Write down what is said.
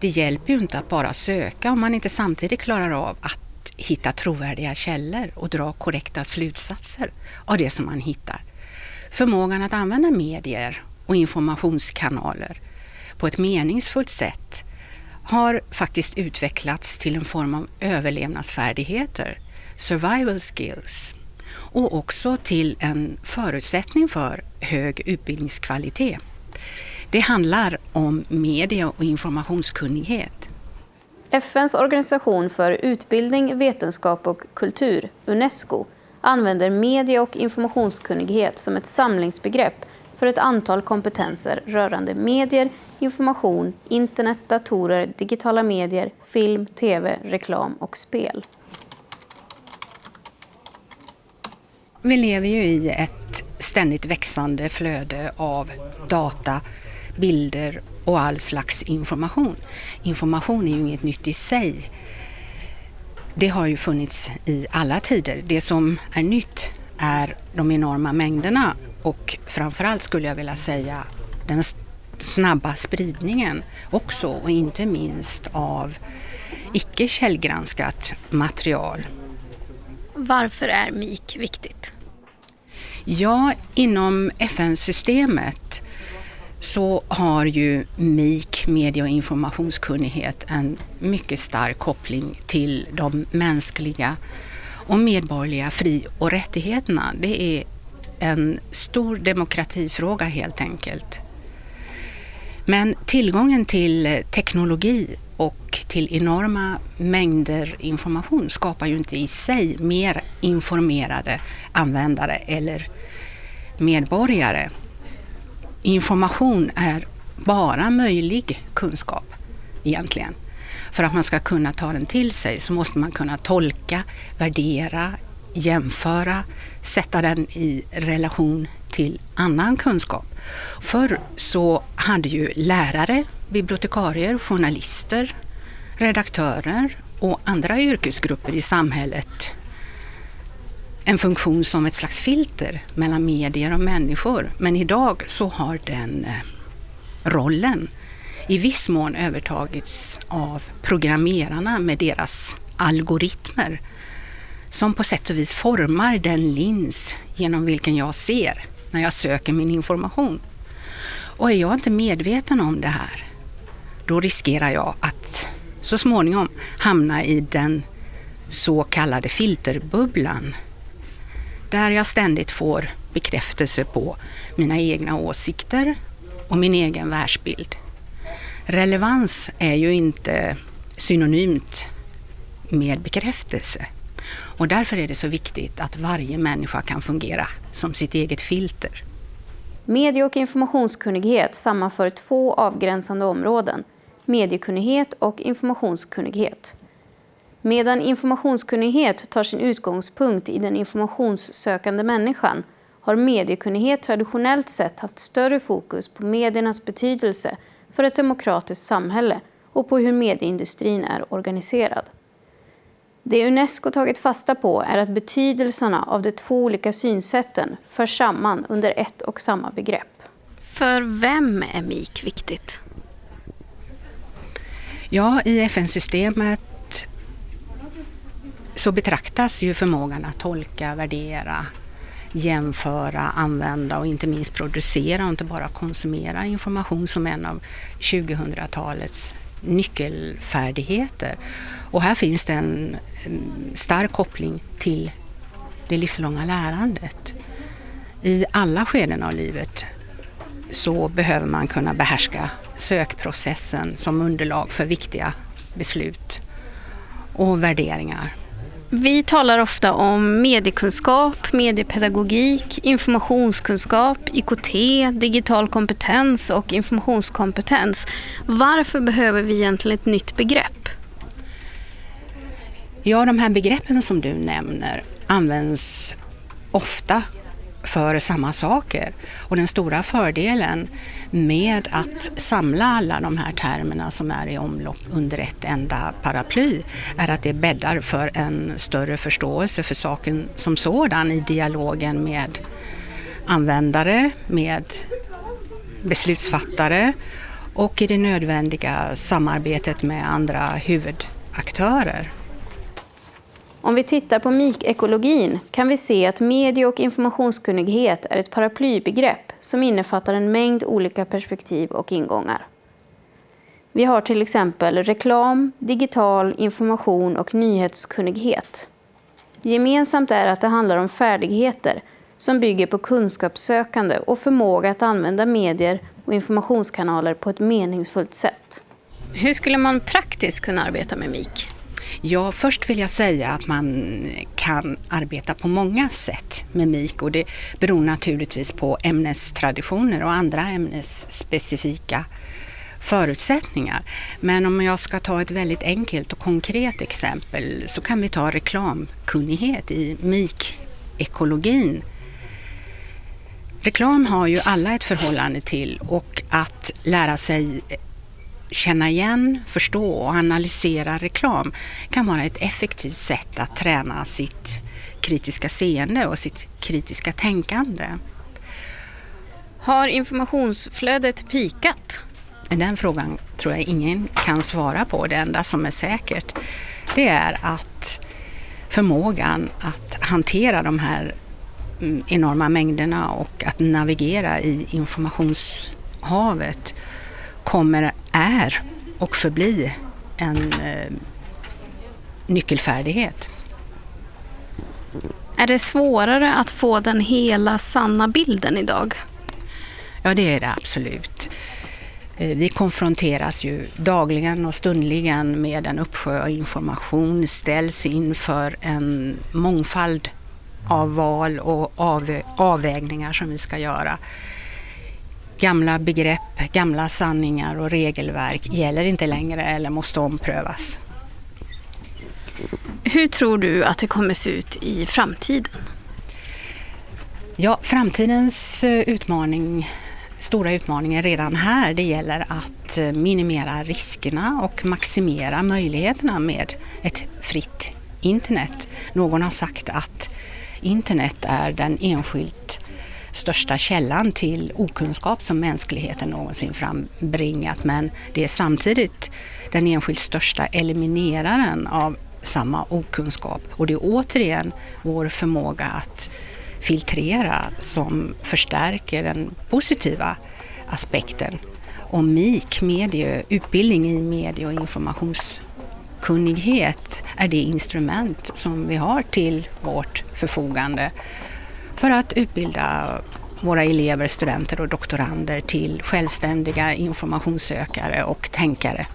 det hjälper ju inte att bara söka om man inte samtidigt klarar av att hitta trovärdiga källor och dra korrekta slutsatser av det som man hittar. Förmågan att använda medier och informationskanaler på ett meningsfullt sätt har faktiskt utvecklats till en form av överlevnadsfärdigheter, survival skills, och också till en förutsättning för hög utbildningskvalitet. Det handlar om media och informationskunnighet. FNs organisation för utbildning, vetenskap och kultur, Unesco, använder media och informationskunnighet som ett samlingsbegrepp för ett antal kompetenser rörande medier, information, internet, datorer, digitala medier, film, tv, reklam och spel. Vi lever ju i ett ständigt växande flöde av data, bilder och all slags information. Information är ju inget nytt i sig. Det har ju funnits i alla tider. Det som är nytt är de enorma mängderna och framförallt skulle jag vilja säga den snabba spridningen också och inte minst av icke källgranskat material. Varför är MIK viktigt? Ja, inom FN-systemet så har ju MIK, media och informationskunnighet, en mycket stark koppling till de mänskliga och medborgerliga fri och rättigheterna. Det är en stor demokratifråga helt enkelt. Men tillgången till teknologi och till enorma mängder information skapar ju inte i sig mer informerade användare eller medborgare. Information är bara möjlig kunskap egentligen. För att man ska kunna ta den till sig så måste man kunna tolka, värdera, jämföra, sätta den i relation till annan kunskap. Förr så hade ju lärare, bibliotekarier, journalister, redaktörer och andra yrkesgrupper i samhället en funktion som ett slags filter mellan medier och människor. Men idag så har den eh, rollen i viss mån övertagits av programmerarna med deras algoritmer som på sätt och vis formar den lins genom vilken jag ser när jag söker min information. Och är jag inte medveten om det här, då riskerar jag att så småningom hamna i den så kallade filterbubblan där jag ständigt får bekräftelse på mina egna åsikter och min egen världsbild. Relevans är ju inte synonymt med bekräftelse. Och därför är det så viktigt att varje människa kan fungera som sitt eget filter. Medie och informationskunnighet sammanför två avgränsande områden, mediekunnighet och informationskunnighet. Medan informationskunnighet tar sin utgångspunkt i den informationssökande människan har mediekunnighet traditionellt sett haft större fokus på mediernas betydelse för ett demokratiskt samhälle och på hur medieindustrin är organiserad. Det Unesco tagit fasta på är att betydelserna av de två olika synsätten förs samman under ett och samma begrepp. För vem är MIK viktigt? Ja, i FN-systemet så betraktas ju förmågan att tolka, värdera, jämföra, använda och inte minst producera och inte bara konsumera information som en av 2000-talets nyckelfärdigheter. Och här finns det en mm, stark koppling till det livslånga lärandet. I alla skeden av livet så behöver man kunna behärska sökprocessen som underlag för viktiga beslut och värderingar. Vi talar ofta om mediekunskap, mediepedagogik, informationskunskap, IKT, digital kompetens och informationskompetens. Varför behöver vi egentligen ett nytt begrepp? Ja, de här begreppen som du nämner används ofta för samma saker. Och den stora fördelen med att samla alla de här termerna som är i omlopp under ett enda paraply är att det bäddar för en större förståelse för saken som sådan i dialogen med användare, med beslutsfattare och i det nödvändiga samarbetet med andra huvudaktörer. Om vi tittar på MIK-ekologin kan vi se att medie och informationskunnighet är ett paraplybegrepp som innefattar en mängd olika perspektiv och ingångar. Vi har till exempel reklam, digital information och nyhetskunnighet. Gemensamt är att det handlar om färdigheter som bygger på kunskapssökande och förmåga att använda medier och informationskanaler på ett meningsfullt sätt. Hur skulle man praktiskt kunna arbeta med MIK? Ja, först vill jag säga att man kan arbeta på många sätt med MIK och det beror naturligtvis på ämnestraditioner och andra ämnesspecifika förutsättningar. Men om jag ska ta ett väldigt enkelt och konkret exempel så kan vi ta reklamkunnighet i MIK-ekologin. Reklam har ju alla ett förhållande till och att lära sig känna igen, förstå och analysera reklam kan vara ett effektivt sätt att träna sitt kritiska seende och sitt kritiska tänkande. Har informationsflödet pikat? Den frågan tror jag ingen kan svara på. Det enda som är säkert det är att förmågan att hantera de här mm, enorma mängderna och att navigera i informationshavet kommer, är och förbli en eh, nyckelfärdighet. Är det svårare att få den hela sanna bilden idag? Ja, det är det absolut. Eh, vi konfronteras ju dagligen och stundligen med en uppsjö av information, ställs inför en mångfald av val och av, avvägningar som vi ska göra. Gamla begrepp, gamla sanningar och regelverk gäller inte längre eller måste omprövas. Hur tror du att det kommer se ut i framtiden? Ja, framtidens eh, utmaning stora utmaningen redan här. Det gäller att eh, minimera riskerna och maximera möjligheterna med ett fritt internet. Någon har sagt att internet är den enskilt största källan till okunskap som mänskligheten någonsin frambringat. Men det är samtidigt den enskilt största elimineraren av samma okunskap. Och det är återigen vår förmåga att filtrera som förstärker den positiva aspekten. Och MIK, medie, utbildning i medie och informationskunnighet, är det instrument som vi har till vårt förfogande för att utbilda våra elever, studenter och doktorander till självständiga informationssökare och tänkare.